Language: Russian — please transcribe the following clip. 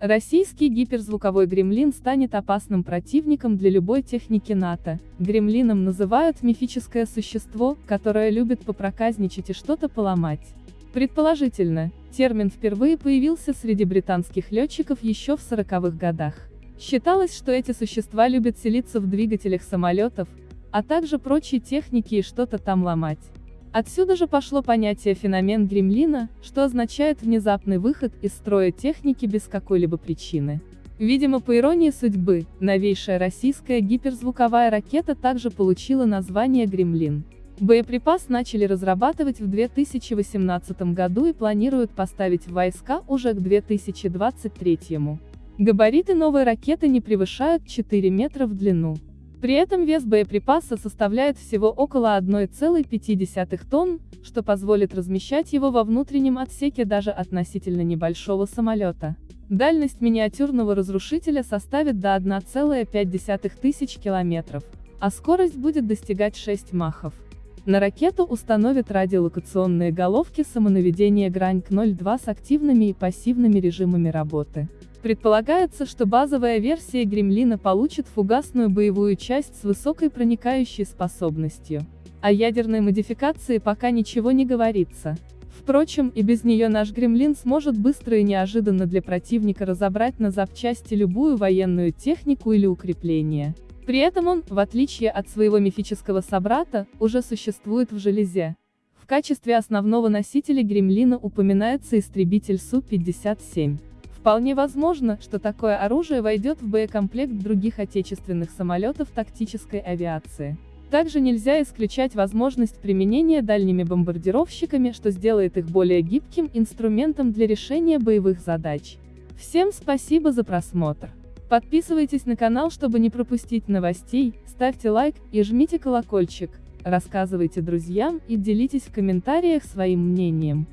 Российский гиперзвуковой гремлин станет опасным противником для любой техники НАТО. Гремлином называют мифическое существо, которое любит попроказничать и что-то поломать. Предположительно, термин впервые появился среди британских летчиков еще в 40-х годах. Считалось, что эти существа любят селиться в двигателях самолетов, а также прочей техники и что-то там ломать. Отсюда же пошло понятие феномен гремлина, что означает внезапный выход из строя техники без какой-либо причины. Видимо, по иронии судьбы, новейшая российская гиперзвуковая ракета также получила название «Гремлин». Боеприпас начали разрабатывать в 2018 году и планируют поставить в войска уже к 2023. Габариты новой ракеты не превышают 4 метра в длину. При этом вес боеприпаса составляет всего около 1,5 тонн, что позволит размещать его во внутреннем отсеке даже относительно небольшого самолета. Дальность миниатюрного разрушителя составит до 1,5 тысяч километров, а скорость будет достигать 6 махов. На ракету установят радиолокационные головки самонаведения Грань-02 с активными и пассивными режимами работы. Предполагается, что базовая версия Гремлина получит фугасную боевую часть с высокой проникающей способностью. О ядерной модификации пока ничего не говорится. Впрочем, и без нее наш Гремлин сможет быстро и неожиданно для противника разобрать на запчасти любую военную технику или укрепление. При этом он, в отличие от своего мифического собрата, уже существует в железе. В качестве основного носителя Гремлина упоминается истребитель Су-57. Вполне возможно, что такое оружие войдет в боекомплект других отечественных самолетов тактической авиации. Также нельзя исключать возможность применения дальними бомбардировщиками, что сделает их более гибким инструментом для решения боевых задач. Всем спасибо за просмотр. Подписывайтесь на канал, чтобы не пропустить новостей, ставьте лайк и жмите колокольчик, рассказывайте друзьям и делитесь в комментариях своим мнением.